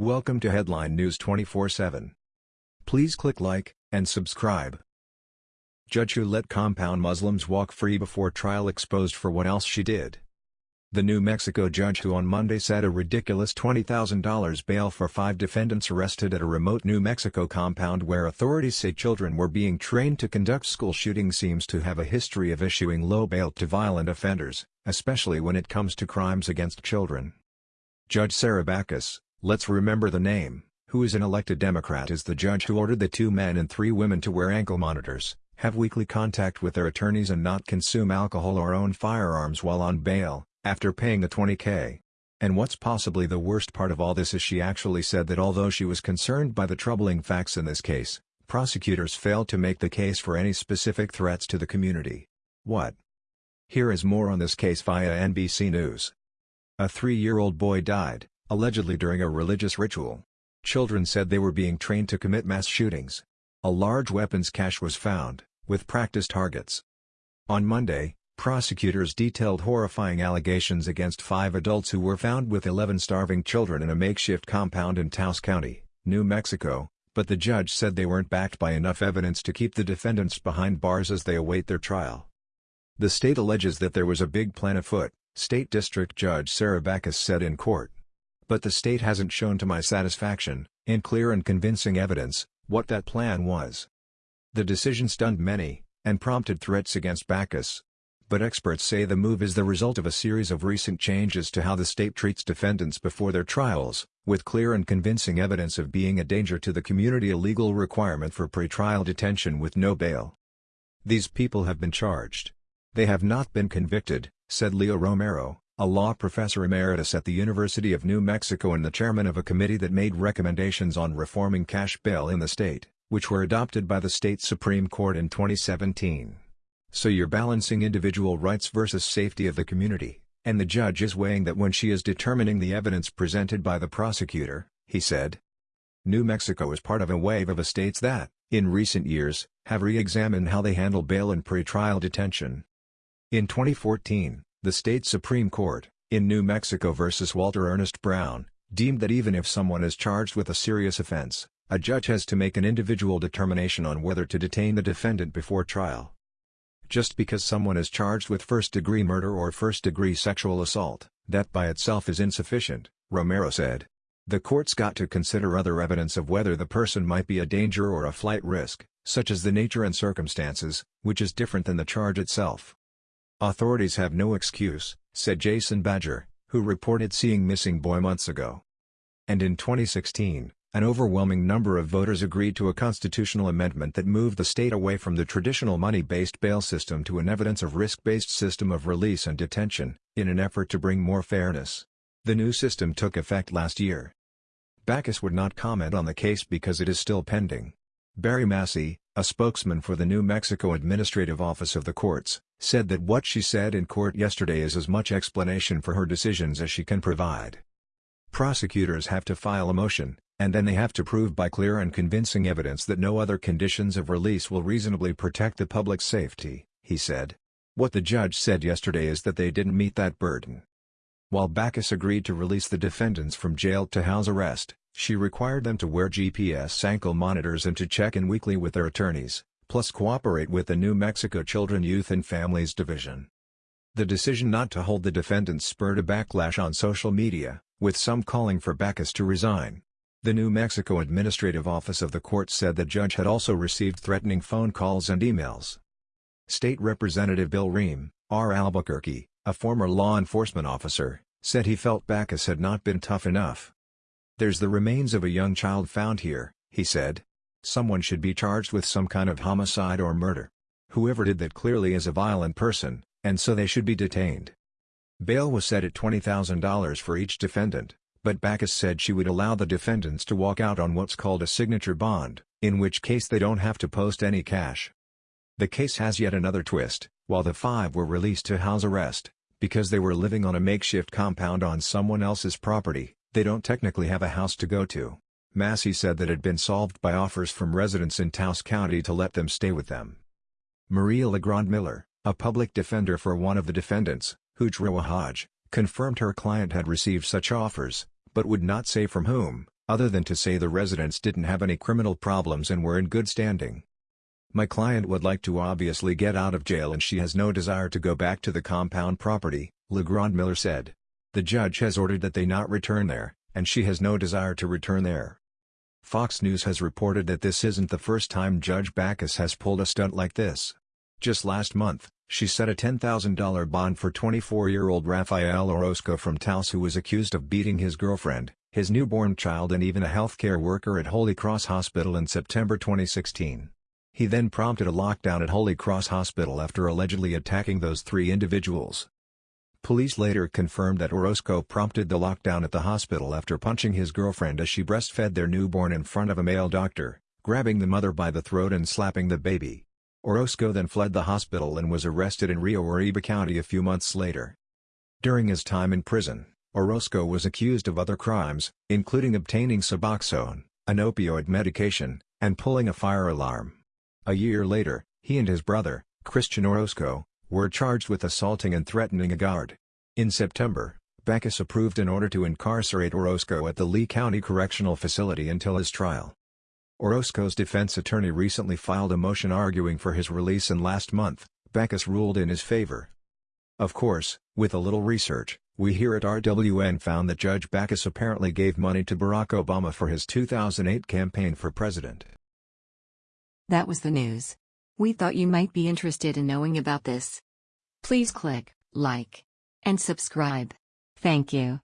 Welcome to Headline News 24/7. Please click like and subscribe. Judge who let compound Muslims walk free before trial exposed for what else she did. The New Mexico judge who on Monday set a ridiculous $20,000 bail for five defendants arrested at a remote New Mexico compound where authorities say children were being trained to conduct school shootings seems to have a history of issuing low bail to violent offenders, especially when it comes to crimes against children. Judge Sarah Backus, Let's remember the name, who is an elected Democrat is the judge who ordered the two men and three women to wear ankle monitors, have weekly contact with their attorneys and not consume alcohol or own firearms while on bail, after paying the 20k. And what's possibly the worst part of all this is she actually said that although she was concerned by the troubling facts in this case, prosecutors failed to make the case for any specific threats to the community. What? Here is more on this case via NBC News. A three-year-old boy died, allegedly during a religious ritual. Children said they were being trained to commit mass shootings. A large weapons cache was found, with practice targets. On Monday, prosecutors detailed horrifying allegations against five adults who were found with 11 starving children in a makeshift compound in Taos County, New Mexico, but the judge said they weren't backed by enough evidence to keep the defendants behind bars as they await their trial. The state alleges that there was a big plan afoot, State District Judge Sarah Backus said in court. But the state hasn't shown to my satisfaction, in clear and convincing evidence, what that plan was. The decision stunned many, and prompted threats against Backus. But experts say the move is the result of a series of recent changes to how the state treats defendants before their trials, with clear and convincing evidence of being a danger to the community a legal requirement for pretrial detention with no bail. These people have been charged. They have not been convicted, said Leo Romero, a law professor emeritus at the University of New Mexico and the chairman of a committee that made recommendations on reforming cash bail in the state, which were adopted by the state Supreme Court in 2017. So you're balancing individual rights versus safety of the community, and the judge is weighing that when she is determining the evidence presented by the prosecutor, he said. New Mexico is part of a wave of states that, in recent years, have re-examined how they handle bail and pretrial detention. In 2014, the state Supreme Court, in New Mexico v. Walter Ernest Brown, deemed that even if someone is charged with a serious offense, a judge has to make an individual determination on whether to detain the defendant before trial. Just because someone is charged with first-degree murder or first-degree sexual assault, that by itself is insufficient, Romero said. The court's got to consider other evidence of whether the person might be a danger or a flight risk, such as the nature and circumstances, which is different than the charge itself. Authorities have no excuse, said Jason Badger, who reported seeing missing boy months ago. And in 2016, an overwhelming number of voters agreed to a constitutional amendment that moved the state away from the traditional money-based bail system to an evidence of risk-based system of release and detention, in an effort to bring more fairness. The new system took effect last year. Backus would not comment on the case because it is still pending. Barry Massey, a spokesman for the New Mexico Administrative Office of the Courts, said that what she said in court yesterday is as much explanation for her decisions as she can provide. Prosecutors have to file a motion, and then they have to prove by clear and convincing evidence that no other conditions of release will reasonably protect the public's safety, he said. What the judge said yesterday is that they didn't meet that burden. While Backus agreed to release the defendants from jail to house arrest, she required them to wear GPS ankle monitors and to check in weekly with their attorneys, plus cooperate with the New Mexico Children Youth and Families Division. The decision not to hold the defendants spurred a backlash on social media, with some calling for Backus to resign. The New Mexico Administrative Office of the court said the judge had also received threatening phone calls and emails. State Representative Bill Rehm, R. Albuquerque, a former law enforcement officer, said he felt Backus had not been tough enough. There's the remains of a young child found here, he said. Someone should be charged with some kind of homicide or murder. Whoever did that clearly is a violent person, and so they should be detained. Bail was set at $20,000 for each defendant, but Backus said she would allow the defendants to walk out on what's called a signature bond, in which case they don't have to post any cash. The case has yet another twist, while the five were released to house arrest, because they were living on a makeshift compound on someone else's property, they don't technically have a house to go to. Massey said that had been solved by offers from residents in Taos County to let them stay with them. Maria Legrand Miller, a public defender for one of the defendants, Hujra Wahaj, confirmed her client had received such offers, but would not say from whom, other than to say the residents didn't have any criminal problems and were in good standing. My client would like to obviously get out of jail and she has no desire to go back to the compound property, Legrand Miller said. The judge has ordered that they not return there, and she has no desire to return there. Fox News has reported that this isn't the first time Judge Backus has pulled a stunt like this. Just last month, she set a $10,000 bond for 24-year-old Rafael Orozco from Taos who was accused of beating his girlfriend, his newborn child and even a healthcare worker at Holy Cross Hospital in September 2016. He then prompted a lockdown at Holy Cross Hospital after allegedly attacking those three individuals. Police later confirmed that Orozco prompted the lockdown at the hospital after punching his girlfriend as she breastfed their newborn in front of a male doctor, grabbing the mother by the throat and slapping the baby. Orozco then fled the hospital and was arrested in Rio Arriba County a few months later. During his time in prison, Orozco was accused of other crimes, including obtaining Suboxone, an opioid medication, and pulling a fire alarm. A year later, he and his brother, Christian Orozco, were charged with assaulting and threatening a guard. In September, Backus approved an order to incarcerate Orozco at the Lea County Correctional Facility until his trial. Orozco's defense attorney recently filed a motion arguing for his release and last month, Backus ruled in his favor. Of course, with a little research, we here at RWN found that Judge Backus apparently gave money to Barack Obama for his 2008 campaign for president. That was the news. We thought you might be interested in knowing about this. Please click like and subscribe. Thank you.